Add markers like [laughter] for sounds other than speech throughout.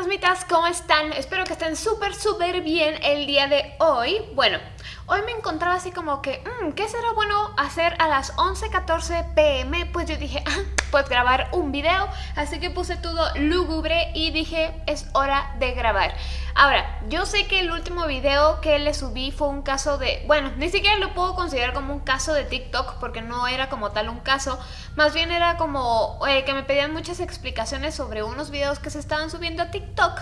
fantasmitas, ¿cómo están? Espero que estén súper, súper bien el día de hoy. Bueno, hoy me encontraba así como que, mmm, ¿qué será bueno hacer a las 11.14 pm? Pues yo dije, ah, pues grabar un video, así que puse todo lúgubre y dije, es hora de grabar. Ahora, yo sé que el último video que le subí fue un caso de... Bueno, ni siquiera lo puedo considerar como un caso de TikTok porque no era como tal un caso. Más bien era como eh, que me pedían muchas explicaciones sobre unos videos que se estaban subiendo a TikTok.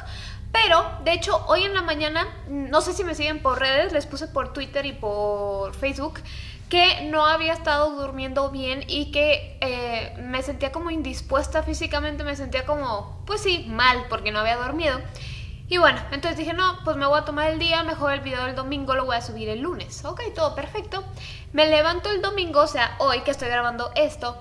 Pero, de hecho, hoy en la mañana, no sé si me siguen por redes, les puse por Twitter y por Facebook que no había estado durmiendo bien y que eh, me sentía como indispuesta físicamente, me sentía como, pues sí, mal porque no había dormido. Y bueno, entonces dije, no, pues me voy a tomar el día, mejor el video del domingo lo voy a subir el lunes. Ok, todo perfecto. Me levanto el domingo, o sea, hoy que estoy grabando esto,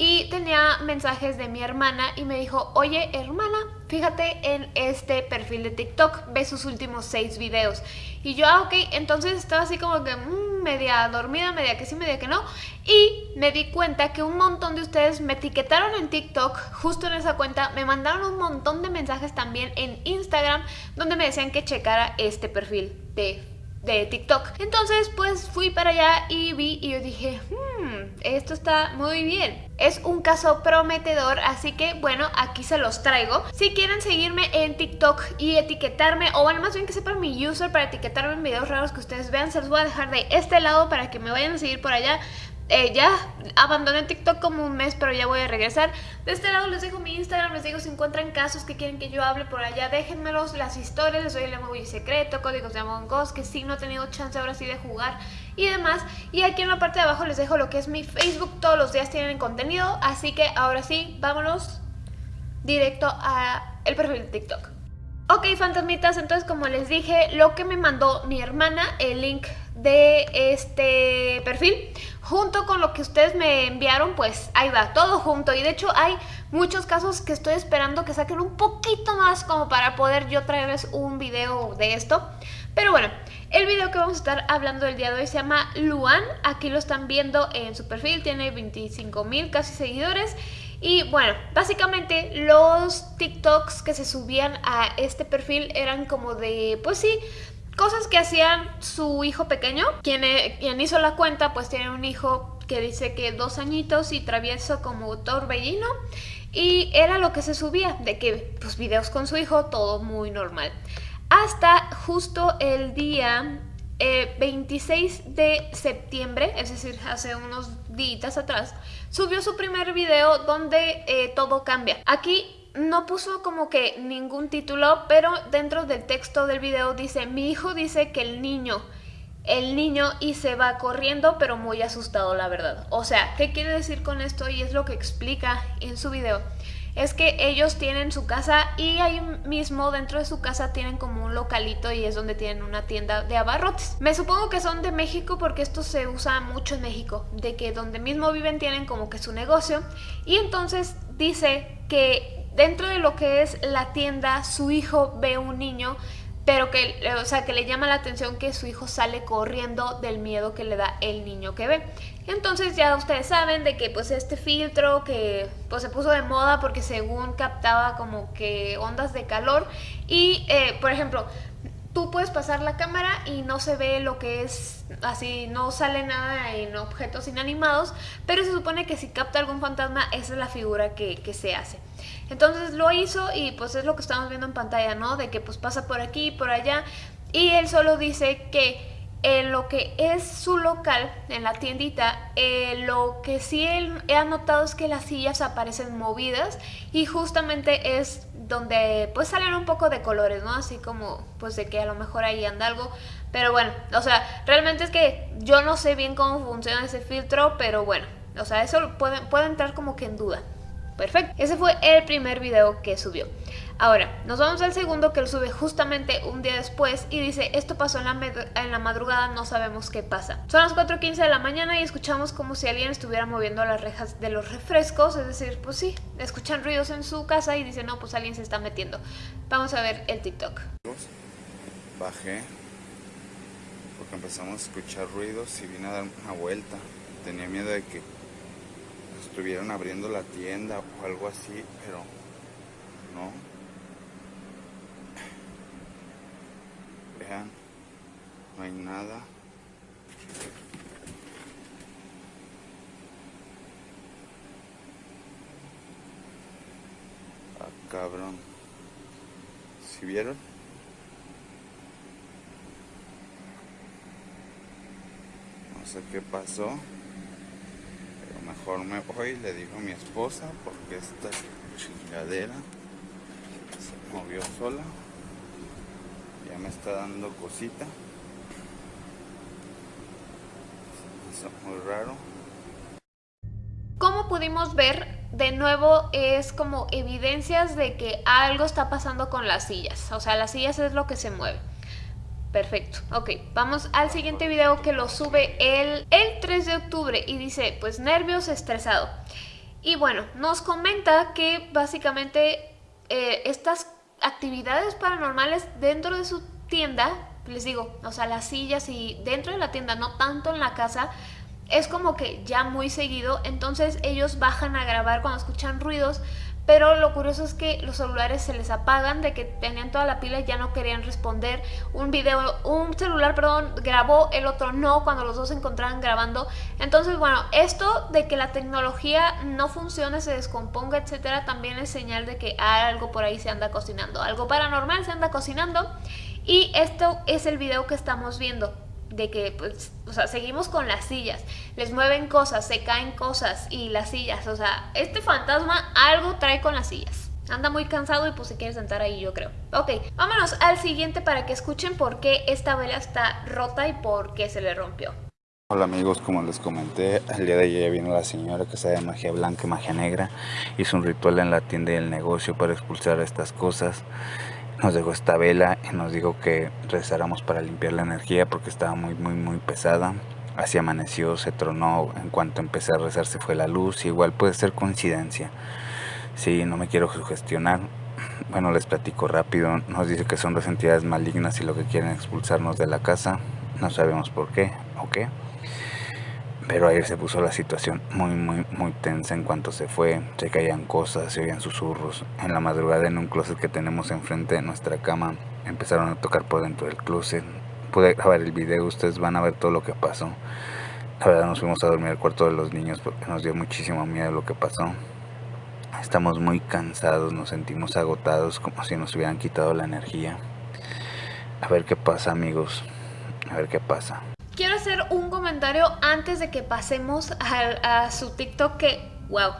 y tenía mensajes de mi hermana y me dijo, oye hermana, fíjate en este perfil de TikTok, ve sus últimos seis videos. Y yo, ah, ok, entonces estaba así como que mm, media dormida, media que sí, media que no. Y me di cuenta que un montón de ustedes me etiquetaron en TikTok, justo en esa cuenta, me mandaron un montón de mensajes también en Instagram, donde me decían que checara este perfil de de TikTok. Entonces pues fui para allá y vi y yo dije, hmm, esto está muy bien. Es un caso prometedor, así que bueno, aquí se los traigo. Si quieren seguirme en TikTok y etiquetarme, o bueno, más bien que sepan mi user para etiquetarme en videos raros que ustedes vean, se los voy a dejar de este lado para que me vayan a seguir por allá. Eh, ya abandoné TikTok como un mes, pero ya voy a regresar. De este lado les dejo mi Instagram, les digo si encuentran casos que quieren que yo hable por allá, déjenmelos, las historias, les doy el emoji secreto, códigos de Among Us, que sí no he tenido chance ahora sí de jugar y demás. Y aquí en la parte de abajo les dejo lo que es mi Facebook, todos los días tienen contenido, así que ahora sí, vámonos directo a el perfil de TikTok. Ok, fantasmitas, entonces como les dije, lo que me mandó mi hermana, el link de este perfil junto con lo que ustedes me enviaron, pues ahí va, todo junto. Y de hecho hay muchos casos que estoy esperando que saquen un poquito más como para poder yo traerles un video de esto. Pero bueno, el video que vamos a estar hablando el día de hoy se llama Luan. Aquí lo están viendo en su perfil, tiene 25 mil casi seguidores. Y bueno, básicamente los TikToks que se subían a este perfil eran como de, pues sí, Cosas que hacían su hijo pequeño, quien, eh, hizo la cuenta pues tiene un hijo que dice que dos añitos y travieso como torbellino y era lo que se subía, de que pues videos con su hijo, todo muy normal. Hasta justo el día 26 eh, de septiembre, es decir, hace unos días atrás, subió su primer video donde eh, todo cambia. Aquí no puso como que ningún título, pero dentro del texto del video dice, mi hijo dice que el niño, el niño y se va corriendo, pero muy asustado la verdad. O sea, ¿qué quiere decir con esto? Y es lo que explica en su video. Es que ellos tienen su casa y ahí mismo dentro de su casa tienen como un localito y es donde tienen una tienda de abarrotes. Me supongo que son de México porque esto se usa mucho en México, de que donde mismo viven tienen como que su negocio y entonces dice que dentro de lo que es la tienda, su hijo ve un niño, pero que, o sea, que le llama la atención que su hijo sale corriendo del miedo que le da el niño que ve. Entonces ya ustedes saben de que pues este filtro que pues se puso de moda porque según captaba como que ondas de calor y eh, por ejemplo tú puedes pasar la cámara y no se ve lo que es así, no sale nada en objetos inanimados, pero se supone que si capta algún fantasma esa es la figura que, que se hace. Entonces lo hizo y pues es lo que estamos viendo en pantalla, ¿no? De que pues pasa por aquí, por allá y él solo dice que en lo que es su local, en la tiendita, eh, lo que sí él ha notado es que las sillas aparecen movidas y justamente es donde pues salen un poco de colores, ¿no? Así como pues de que a lo mejor ahí anda algo, pero bueno, o sea, realmente es que yo no sé bien cómo funciona ese filtro, pero bueno, o sea, eso puede, puede entrar como que en duda. Perfecto, ese fue el primer video que subió. Ahora, nos vamos al segundo que lo sube justamente un día después y dice, esto pasó en la, en la madrugada, no sabemos qué pasa. Son las 4.15 de la mañana y escuchamos como si alguien estuviera moviendo las rejas de los refrescos, es decir, pues sí, escuchan ruidos en su casa y dicen, no, pues alguien se está metiendo. Vamos a ver el TikTok. Bajé porque empezamos a escuchar ruidos y vine a dar una vuelta. Tenía miedo de que estuvieran abriendo la tienda o algo así, pero no. No hay nada. Ah, cabrón. ¿Si vieron? No sé qué pasó. Pero mejor me voy, le digo a mi esposa, porque esta chingadera se movió sola. Ya me está dando cosita. Muy raro. Como pudimos ver, de nuevo es como evidencias de que algo está pasando con las sillas. O sea, las sillas es lo que se mueve. Perfecto, ok, vamos al siguiente video que lo sube el, el 3 de octubre y dice, pues nervios, estresado. Y bueno, nos comenta que básicamente eh, estas actividades paranormales dentro de su tienda, les digo, o sea, las sillas y dentro de la tienda, no tanto en la casa, es como que ya muy seguido, entonces ellos bajan a grabar cuando escuchan ruidos, pero lo curioso es que los celulares se les apagan, de que tenían toda la pila y ya no querían responder. Un video, un celular, perdón, grabó, el otro no, cuando los dos se encontraban grabando. Entonces, bueno, esto de que la tecnología no funcione, se descomponga, etcétera, también es señal de que algo por ahí se anda cocinando. Algo paranormal se anda cocinando. Y esto es el video que estamos viendo de que, pues, o sea, seguimos con las sillas, les mueven cosas, se caen cosas y las sillas, o sea, este fantasma algo trae con las sillas. Anda muy cansado y pues se quiere sentar ahí, yo creo. Ok, vámonos al siguiente para que escuchen por qué esta vela está rota y por qué se le rompió. Hola amigos, como les comenté, el día de ayer vino la señora que sabe magia blanca y magia negra. Hizo un ritual en la tienda y el negocio para expulsar estas cosas nos dejó esta vela y nos dijo que rezáramos para limpiar la energía porque estaba muy muy muy pesada. Así amaneció, se tronó en cuanto empecé a rezar se fue la luz igual puede ser coincidencia. Si no me quiero sugestionar. Bueno les platico rápido nos dice que son dos entidades malignas y lo que quieren expulsarnos de la casa. No sabemos por qué o qué pero ayer se puso la situación muy, muy, muy tensa en cuanto se fue. Se caían cosas, se oían susurros. En la madrugada en un closet que tenemos enfrente de nuestra cama empezaron a tocar por dentro del closet. Pude grabar el video, ustedes van a ver todo lo que pasó. La verdad nos fuimos a dormir al cuarto de los niños porque nos dio muchísimo miedo lo que pasó. Estamos muy cansados, nos sentimos agotados como si nos hubieran quitado la energía. A ver qué pasa amigos, a ver qué pasa. Hacer un comentario antes de que pasemos a, su TikTok que, wow,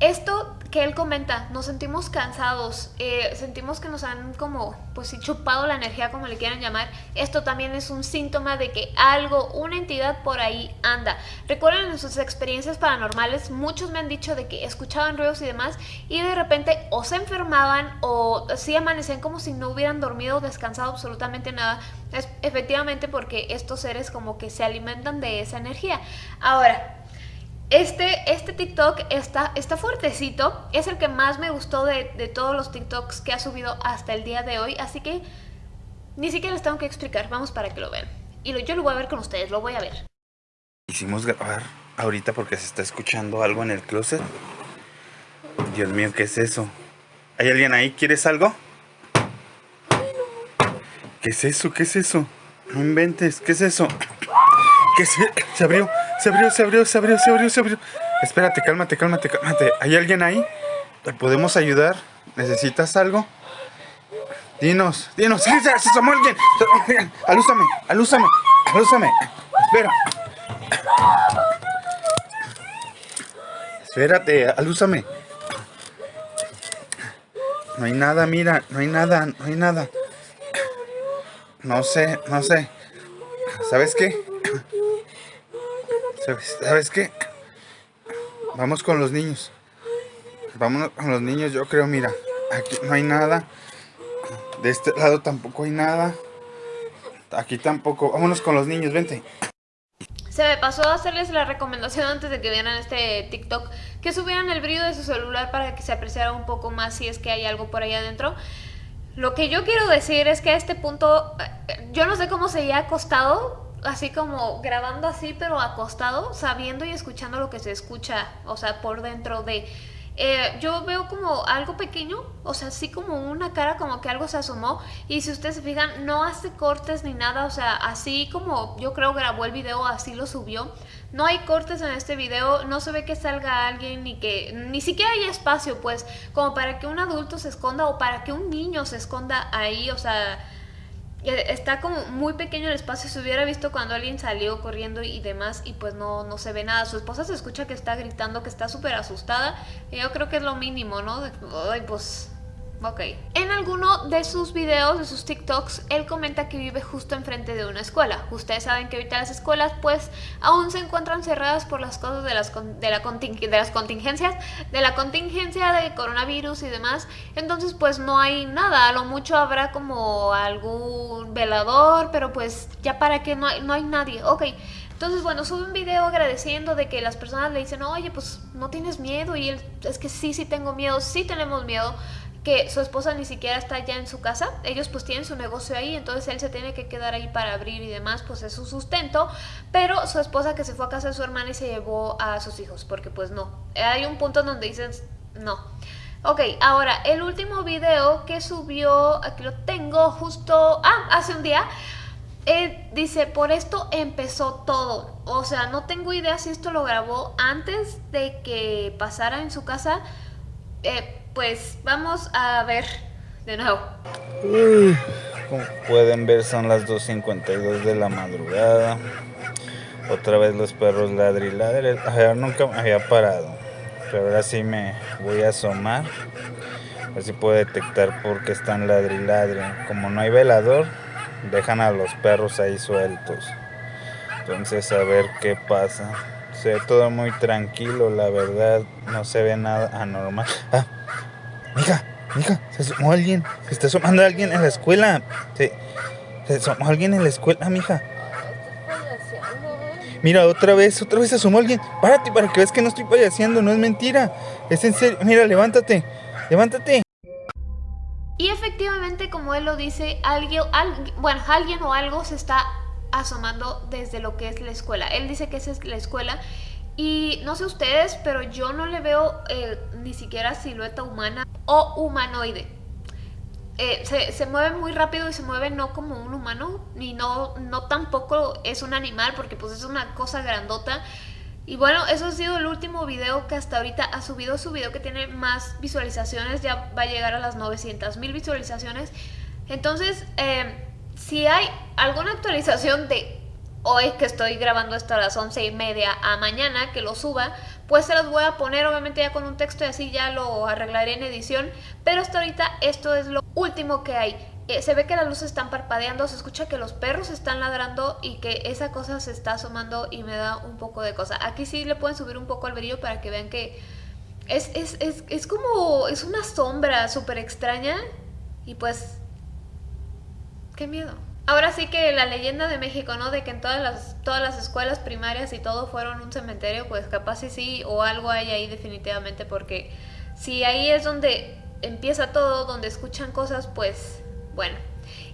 esto que él comenta, nos sentimos cansados, eh, sentimos que nos han como, pues chupado la energía, como le quieran llamar. Esto también es un síntoma de que algo, una entidad por ahí anda. Recuerden en sus experiencias paranormales, muchos me han dicho de que escuchaban ruidos y demás, y de repente o se enfermaban o sí amanecían como si no hubieran dormido descansado absolutamente nada. Es efectivamente porque estos seres como que se alimentan de esa energía. Ahora, este, este TikTok está, está fuertecito, es el que más me gustó de, todos los TikToks que ha subido hasta el día de hoy, así que ni siquiera les tengo que explicar, vamos para que lo vean. Y yo lo voy a ver con ustedes, lo voy a ver. Hicimos grabar ahorita porque se está escuchando algo en el closet. Dios mío, ¿qué es eso? ¿Hay alguien ahí? ¿Quieres algo? ¿Qué es eso? ¿Qué es eso? No inventes, ¿qué es eso? ¿Qué se, se abrió? Se abrió, se abrió, se abrió, se abrió, se abrió. Espérate, cálmate, cálmate, cálmate. ¿Hay alguien ahí? ¿Te podemos ayudar? ¿Necesitas algo? Dinos, dinos. ¡Sí, se asomó alguien! Alúzame, alúzame, alúzame. Espera. Espérate, alúzame. No hay nada, mira, no hay nada, no hay nada. No sé, no sé. ¿Sabes qué? ¿Sabes, qué? Vamos con los niños. Vamos con los niños, yo creo, mira. Aquí no hay nada. De este lado tampoco hay nada. Aquí tampoco. Vámonos con los niños, vente. Se me pasó a hacerles la recomendación antes de que vieran este TikTok que subieran el brillo de su celular para que se apreciara un poco más si es que hay algo por ahí adentro. Lo que yo quiero decir es que a este punto, eh, yo no sé cómo se ha acostado así como grabando así, pero acostado, sabiendo y escuchando lo que se escucha, o sea, por dentro de... eh, yo veo como algo pequeño, o sea, así como una cara como que algo se asomó y si ustedes se fijan no hace cortes ni nada, o sea, así como yo creo grabó el video, así lo subió. No hay cortes en este video, no se ve que salga alguien ni que ni siquiera hay espacio pues como para que un adulto se esconda o para que un niño se esconda ahí, o sea, está como muy pequeño el espacio, se hubiera visto cuando alguien salió corriendo y demás y pues no, no se ve nada. Su esposa se escucha que está gritando, que está súper asustada y yo creo que es lo mínimo, ¿no? ay, pues Ok. En alguno de sus videos, de sus TikToks, él comenta que vive justo enfrente de una escuela. Ustedes saben que ahorita las escuelas pues aún se encuentran cerradas por las cosas de las, de, la de las contingencias, de la contingencia de coronavirus y demás. Entonces pues no hay nada, a lo mucho habrá como algún velador, pero pues ya para que no hay, no hay nadie. Ok. Entonces, bueno, sube un video agradeciendo de que las personas le dicen, oye, pues no tienes miedo. Y él, es que sí, sí tengo miedo, sí tenemos miedo que su esposa ni siquiera está ya en su casa, ellos pues tienen su negocio ahí, entonces él se tiene que quedar ahí para abrir y demás, pues es su sustento, pero su esposa que se fue a casa de su hermana y se llevó a sus hijos, porque pues no, hay un punto donde dicen no. Ok, ahora el último video que subió, aquí lo tengo justo, ah, hace un día, eh, dice, por esto empezó todo. O sea, no tengo idea si esto lo grabó antes de que pasara en su casa. Eh, pues vamos a ver de nuevo. como pueden ver son las 2.52 de la madrugada. Otra vez los perros ladri nunca me había parado. Pero ahora sí me voy a asomar. A ver si puedo detectar por qué están ladri Como no hay velador, dejan a los perros ahí sueltos. Entonces a ver qué pasa. Se ve todo muy tranquilo, la verdad. No se ve nada anormal. [laughs] Ah, Mija, mija, se asomó alguien. Se está asomando alguien en la escuela. Se, se asomó alguien en la escuela, mija. Mira, otra vez, otra vez se asomó alguien. Párate para que veas que no estoy payaseando, no es mentira. Es en serio. Mira, levántate. Levántate. Y efectivamente, como él lo dice, alguien, bueno, alguien o algo se está asomando desde lo que es la escuela. Él dice que esa es la escuela y no sé ustedes, pero yo no le veo eh, ni siquiera silueta humana o humanoide. Eh, se, mueve muy rápido y se mueve no como un humano, ni no, no tampoco es un animal, porque pues es una cosa grandota. Y bueno, eso ha sido el último video que hasta ahorita ha subido. Su video que tiene más visualizaciones, ya va a llegar a las 900 mil visualizaciones. Entonces, eh, si hay alguna actualización de hoy que estoy grabando esto a las once y media a mañana que lo suba, pues se los voy a poner obviamente ya con un texto y así ya lo arreglaré en edición, pero hasta ahorita esto es lo último que hay. Eh, se ve que las luces están parpadeando, se escucha que los perros están ladrando y que esa cosa se está asomando y me da un poco de cosa. Aquí sí le pueden subir un poco al brillo para que vean que es, es, es, es como, es una sombra súper extraña y pues, qué miedo. Ahora sí que la leyenda de México, ¿no? De que en todas las, todas las escuelas primarias y todo fueron un cementerio, pues capaz sí sí, o algo hay ahí definitivamente, porque si ahí es donde empieza todo, donde escuchan cosas, pues bueno.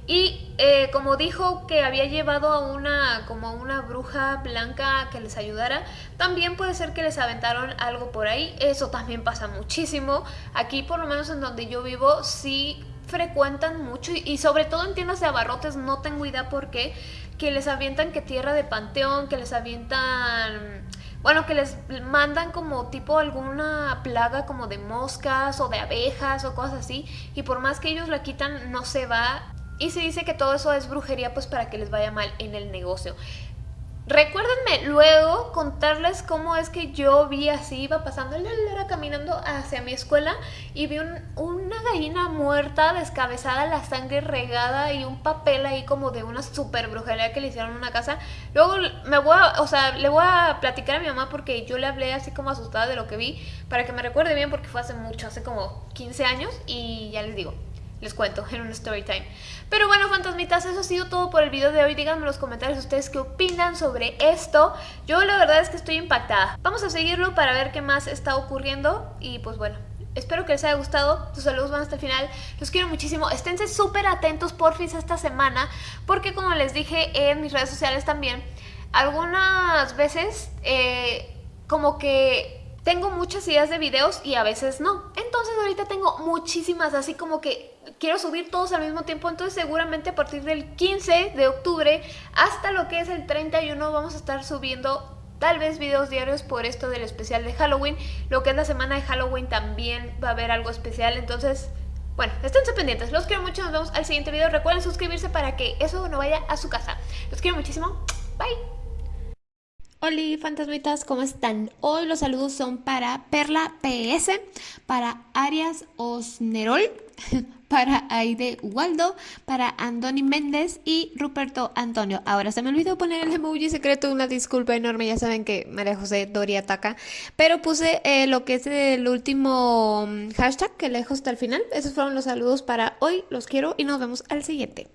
Y eh, como dijo que había llevado a una, como una bruja blanca que les ayudara, también puede ser que les aventaron algo por ahí. Eso también pasa muchísimo. Aquí, por lo menos en donde yo vivo, sí frecuentan mucho y, sobre todo en tiendas de abarrotes, no tengo idea por qué, que les avientan que tierra de panteón, que les avientan... Bueno, que les mandan como tipo alguna plaga como de moscas o de abejas o cosas así y por más que ellos la quitan no se va y se dice que todo eso es brujería pues para que les vaya mal en el negocio. Recuérdenme luego contarles cómo es que yo vi así, iba pasando, era caminando hacia mi escuela y vi una gallina muerta, descabezada, la sangre regada y un papel ahí como de una super brujería que le hicieron en una casa. Luego me voy a, o sea, le voy a platicar a mi mamá porque yo le hablé así como asustada de lo que vi para que me recuerde bien porque fue hace mucho, hace como 15 años y ya les digo les cuento en un story time. Pero bueno, fantasmitas, eso ha sido todo por el video de hoy. Díganme en los comentarios ustedes qué opinan sobre esto. Yo la verdad es que estoy impactada. Vamos a seguirlo para ver qué más está ocurriendo. Y pues bueno, Espero que les haya gustado, sus saludos van hasta el final, los quiero muchísimo, esténse súper atentos porfis esta semana, porque como les dije en mis redes sociales también, algunas veces eh, como que tengo muchas ideas de videos y a veces no. Entonces ahorita tengo muchísimas, así como que quiero subir todos al mismo tiempo. Entonces seguramente a partir del 15 de octubre hasta lo que es el 31 vamos a estar subiendo tal vez videos diarios por esto del especial de Halloween. Lo que es la semana de Halloween también va a haber algo especial. Entonces, bueno, esténse pendientes. Los quiero mucho. Nos vemos al siguiente video. Recuerden suscribirse para que eso no vaya a su casa. Los quiero muchísimo. Bye. Hola fantasmitas, ¿cómo están? Hoy los saludos son para Perla PS, para Arias Osnerol, [laughs] para Aide Waldo, para Andoni Méndez y Ruperto Antonio. Ahora se me olvidó poner el emoji secreto, una disculpa enorme, ya saben que María José Doria ataca, pero puse eh, lo que es el último mm, hashtag que le dejo hasta el final. Esos fueron los saludos para hoy, los quiero y nos vemos al siguiente.